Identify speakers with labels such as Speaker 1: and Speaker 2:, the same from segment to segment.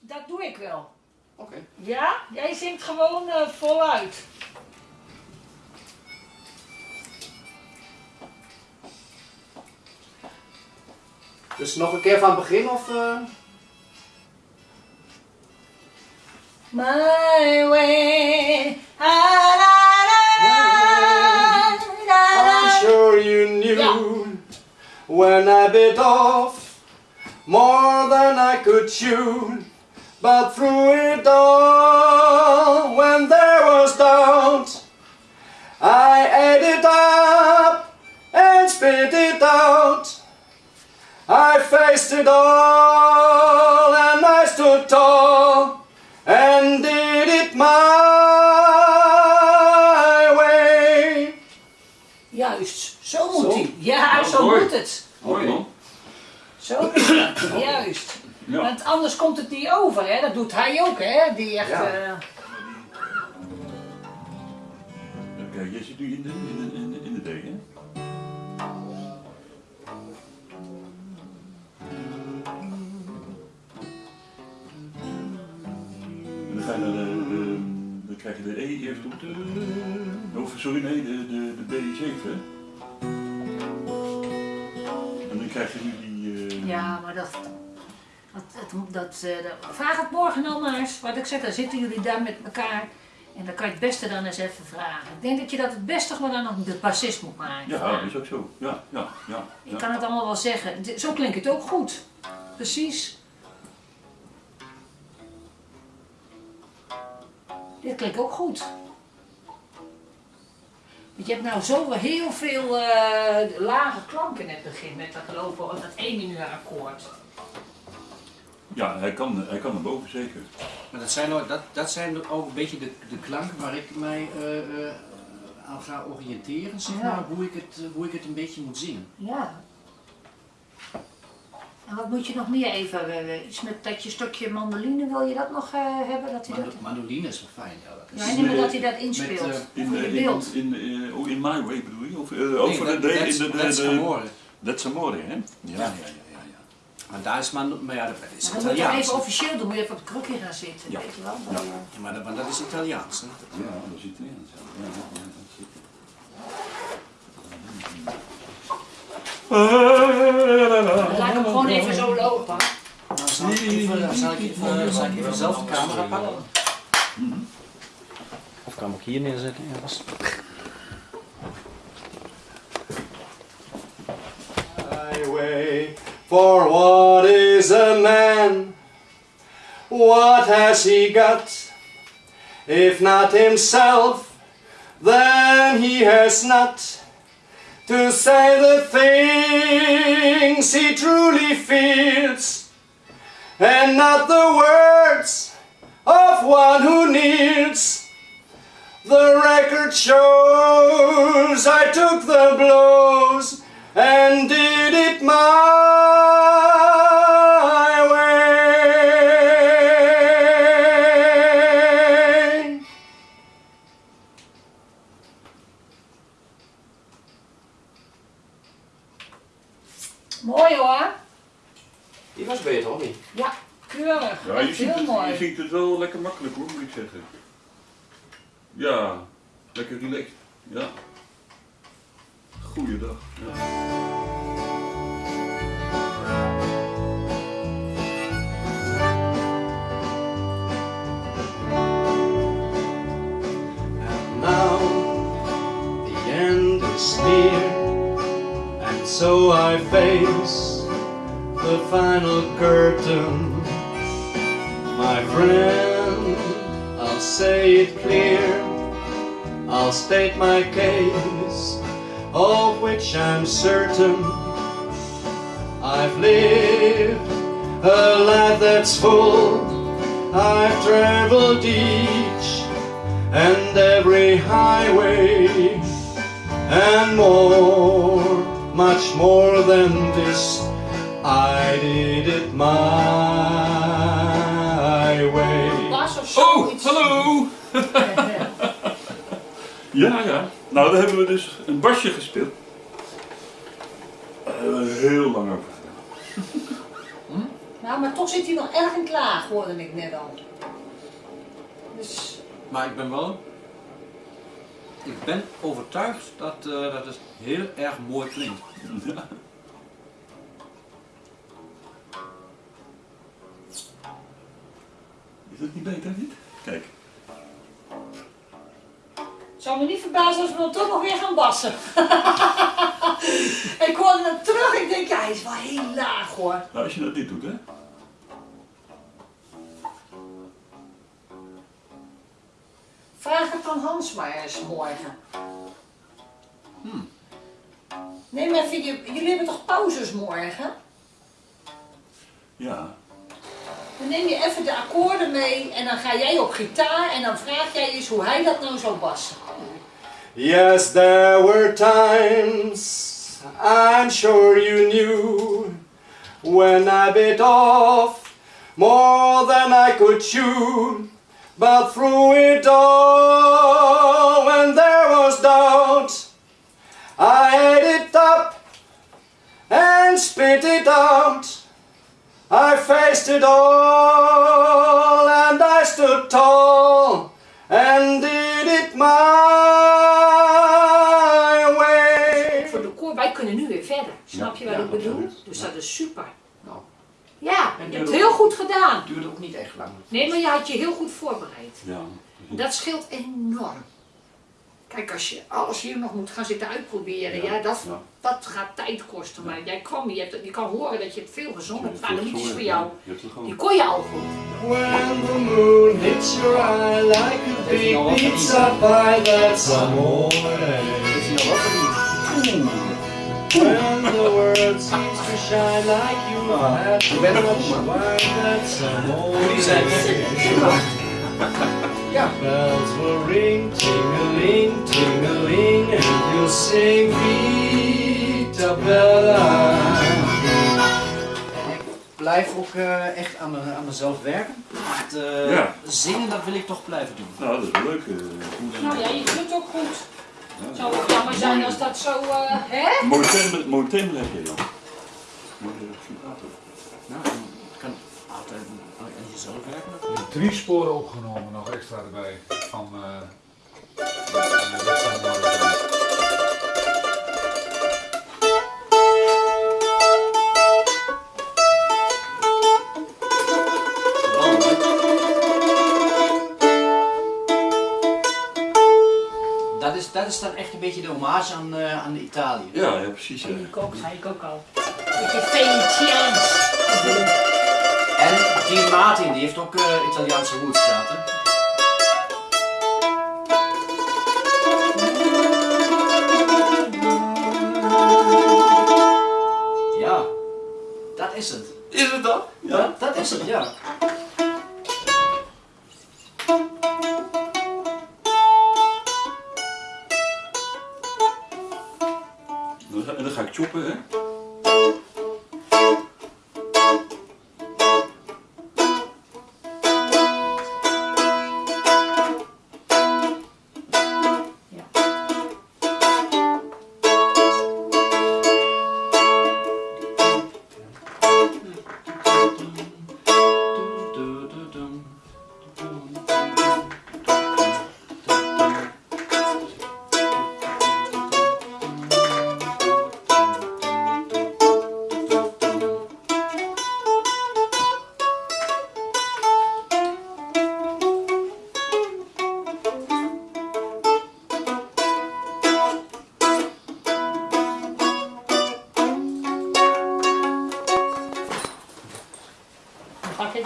Speaker 1: Dat doe ik wel.
Speaker 2: Oké.
Speaker 1: Ja, jij zingt gewoon eh, voluit.
Speaker 2: Dus nog een keer van het begin of... eh?
Speaker 1: My way. Ah, la, la, la.
Speaker 2: I'm sure you knew
Speaker 1: Ja.
Speaker 2: when I bit off more than I could chew. But through it all, when there was doubt, I ate it up and spit it out. I faced it all and I stood tall and did it my way.
Speaker 1: Juist, zo moet
Speaker 2: Zo?
Speaker 1: hij. Ja,
Speaker 3: Ja,
Speaker 1: zo
Speaker 3: mooi.
Speaker 1: moet het.
Speaker 3: Mooi man.
Speaker 1: Zo is dat, juist.
Speaker 3: Ja.
Speaker 1: Want anders komt het niet over, hè? Dat doet hij ook, hè? Die echt.
Speaker 2: Ja.
Speaker 1: eh,
Speaker 3: Oké, jij zit nu in de, in de, in de, in de D, hè? En dan ga je naar de, de, dan krijg je de E eerst op de, of sorry, nee, de, de, de B7. En dan krijg je nu die, eh,
Speaker 1: ja, maar dat. Dat, eh, dat- vraag het morgen nou maar eens. Wat ik zeg, dan zitten jullie daar met elkaar. En dan kan je het beste dan eens even vragen. Ik denk dat je dat het beste gewoon dan nog de bassist moet maken.
Speaker 3: ja, dat is ook zo. Ja, ja, ja.
Speaker 1: Ik kan het allemaal wel zeggen. Zo klinkt het ook goed. Precies. Dit klinkt ook goed. Want je hebt nou zo heel veel eh, lage klanken in het begin met dat lopen, dat 1 minuut akkoord.
Speaker 3: Ja, hij kan, hij kan naar boven zeker.
Speaker 4: Maar dat zijn, ook, dat, dat zijn ook een beetje de, de klanken waar ik mij eh, eh, aan ga oriënteren, zeg
Speaker 1: Ja.
Speaker 4: maar, hoe ik, het, hoe ik het een beetje moet zingen.
Speaker 1: Ja. En wat moet je nog meer even, eh, iets met dat je stukje mandoline, wil je dat nog eh, hebben? Dat hij dat...
Speaker 4: Mando- Mandoline is wel fijn. Ja, dat is,
Speaker 1: Ja, nee, maar dat hij dat inspeelt.
Speaker 4: Met,
Speaker 3: In, eh,
Speaker 1: beeld.
Speaker 3: in, in, eh, oh, in My Way bedoel je? Of, eh,
Speaker 4: Nee,
Speaker 3: over
Speaker 4: dat-
Speaker 3: de, in de, de,
Speaker 4: that's
Speaker 3: de,
Speaker 4: Amore.
Speaker 3: That's Amore, hè? Ja, ja, ja, ja. ja.
Speaker 4: Maar daar is Mando, maar ja, dat is
Speaker 1: Maar dan moet je
Speaker 4: Italiaans.
Speaker 1: even officieel doen, moet je even op het krukje gaan zitten,
Speaker 3: Ja.
Speaker 1: weet je wel.
Speaker 3: Ja.
Speaker 1: Dan, eh,
Speaker 4: Ja, maar dat, maar dat is Italiaans. Hè?
Speaker 3: Ja, dat is Italiaans. Ja, ja,
Speaker 1: laat ik hem gewoon even zo lopen.
Speaker 4: Nou, zal ik even, zal ik even, zal ik even zelf de camera pakken? Of kan ik ook hier neerzetten? Ja,
Speaker 2: For what is a man? What has he got? If not himself, then he has not to say the things he truly feels, and not the words of one who kneels. The record shows I took the blows and did it my way.
Speaker 1: Mooi hoor.
Speaker 2: Die was beter, hoor niet?
Speaker 1: Ja, keurig.
Speaker 3: Ja, je ziet,
Speaker 1: heel
Speaker 3: het, je
Speaker 1: mooi.
Speaker 3: ziet het wel lekker makkelijk hoor, moet ik zeggen. Ja, lekker relaxed. Ja. Goeiedag.
Speaker 2: And now the end is near, and so I face the final curtain. My friend, I'll say it clear, I'll state my case, of which I'm certain. I've lived a life that's full, I've traveled each and every highway and more, much more than this. I did it my way.
Speaker 3: Oh,
Speaker 1: zoiets.
Speaker 3: hallo! Ja, ja. Nou, daar hebben we dus een basje gespeeld. Daar hebben we heel lang over gedaan.
Speaker 1: Maar Nou, maar toch zit hij nog erg in klaar, hoorde ik net al. Dus,
Speaker 4: Maar ik ben wel... Ik ben overtuigd dat, eh, dat het heel erg mooi klinkt.
Speaker 3: Ja. Is dat niet beter, niet? Kijk.
Speaker 1: Zou me niet verbazen als we dan toch nog weer gaan bassen. ik hoorde hem terug, ik denk, ja, hij is wel heel laag hoor.
Speaker 3: Nou, als je dat dit doet, hè?
Speaker 1: Vraag het aan Hans maar eens morgen. Neem even, je, jullie hebben toch pauzes morgen?
Speaker 3: Ja.
Speaker 1: Dan neem je even de akkoorden mee en dan ga jij op gitaar en dan vraag jij eens hoe hij dat nou zou bassen.
Speaker 2: Yes, there were times I'm sure you knew when I bit off more than I could chew. But through it all, when there was doubt, I ate it up and spit it out. I faced it all and I stood tall and
Speaker 1: Snap je wat
Speaker 4: Ja,
Speaker 1: ik bedoel?
Speaker 4: absoluut.
Speaker 1: Dus dat is super.
Speaker 4: Nou,
Speaker 1: Ja, je hebt heel goed gedaan.
Speaker 4: het duurde ook niet echt lang.
Speaker 1: Nee, maar je had je heel goed voorbereid.
Speaker 3: Ja.
Speaker 1: Dat scheelt enorm. Kijk, als je alles hier nog moet gaan zitten uitproberen, ja, dat,
Speaker 3: Ja.
Speaker 1: dat gaat tijd kosten. Maar jij kwam, je, hebt, je kan horen dat je hebt veel gezongen de liedjes voor jou,
Speaker 3: het
Speaker 1: die kon je al goed.
Speaker 2: When the moon hits your eye like a big pizza pie, that's amore. When the world seems to shine like you had too
Speaker 4: er
Speaker 2: much wine, that's
Speaker 4: Jullie zijn
Speaker 2: amore.
Speaker 4: Ja.
Speaker 2: Bells will ring, ting-a-ling, ting-a-ling, and you'll sing Vita Bella.
Speaker 4: Ik blijf ook eh, echt aan, me- aan mezelf werken. Het, eh,
Speaker 3: Ja.
Speaker 4: Zingen, dat wil ik toch blijven doen.
Speaker 3: Nou, dat is leuk. eh.
Speaker 1: Nou ja, je doet het ook goed. Het zou ook jammer zijn als dat zo, eh, hè?
Speaker 3: Mooi tempo, mooi tempo heb je dan. Mooi eh, vibrato.
Speaker 4: Nou, het kan altijd aan jezelf werken.
Speaker 5: Drie sporen opgenomen, nog extra erbij. Van, eh van de wedstrijd
Speaker 4: Dat is, dat is dan echt een beetje de hommage aan, eh, aan Italië.
Speaker 3: Ja, ja, precies. Ja.
Speaker 1: Ik ook, zei ik ook al. Beetje Venetiaans.
Speaker 4: En die Martin, die heeft ook eh, Italiaanse roots gehad. Hè? Ja, dat is het.
Speaker 3: Is het dat?
Speaker 4: Dat, dat is het, ja.
Speaker 3: Ga- En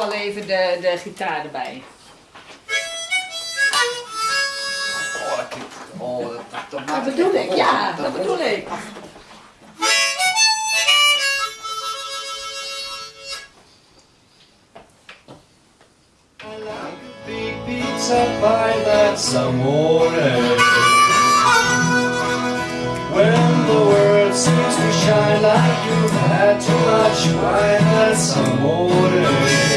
Speaker 1: wel even de, de gitaar erbij.
Speaker 4: Oh, dat klinkt- Oh, dat, dat, dat
Speaker 1: Dat
Speaker 4: maakt het
Speaker 1: bedoel ik, ja,
Speaker 4: dat
Speaker 1: dat bedoel ik.
Speaker 2: Big pizza pie, that's amore. When the world seems to shine like you've had too much wine, that's amore.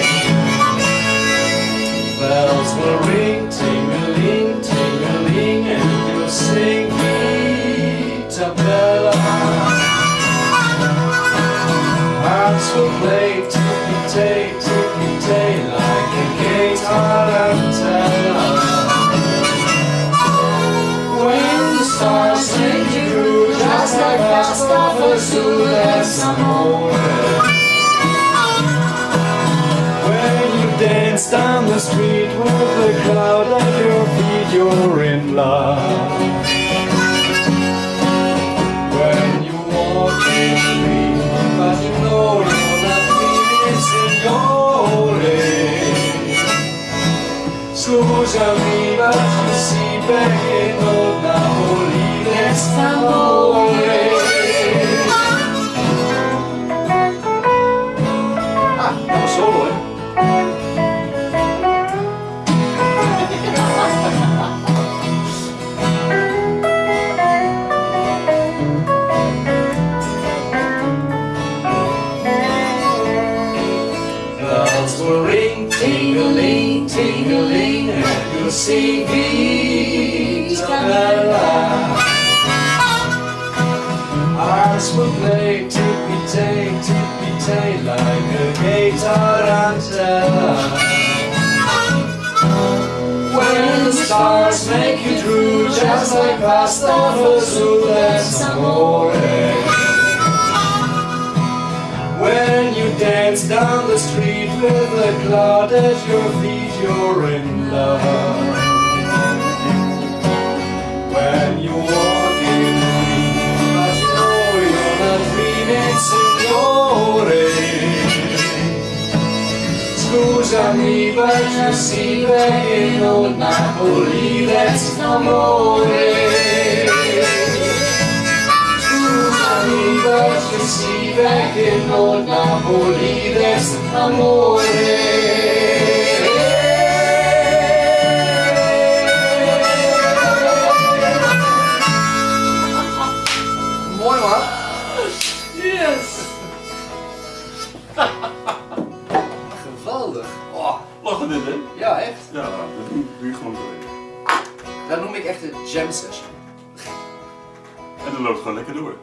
Speaker 2: bells will ring, ting-a-ling, ting-a-ling, and you'll sing Itabella. Hearts will play ticky-tay, ticky-tay, like a gay tarantella. When the stars sing through, just like that stuff, a zoo, there's some more. The street with the crowd at your feet, you're in love. When you walk in street, but you know you're not feeling signore. Scusami, but you see perché non Napoli resta Bells will ring, ting-a-ling, and you'll Vita Bella. Hearts will play tippy-tay, tippy-tay, like a gay tarantella. When the stars make you drool, just like pasta fazool, that's amore. When a at your feet, you're in love. When you walk in the street, but you know you're not dreaming, signore. Scusami, but you see perché non Napoli, that's amore. Amore. Mooi man. Yes. Geweldig. Oh,
Speaker 3: Lachen dit, hè?
Speaker 2: ja, echt.
Speaker 3: Ja, dat doe je gewoon zo.
Speaker 2: Dat noem ik echt een jam session.
Speaker 3: En dat loopt gewoon lekker door.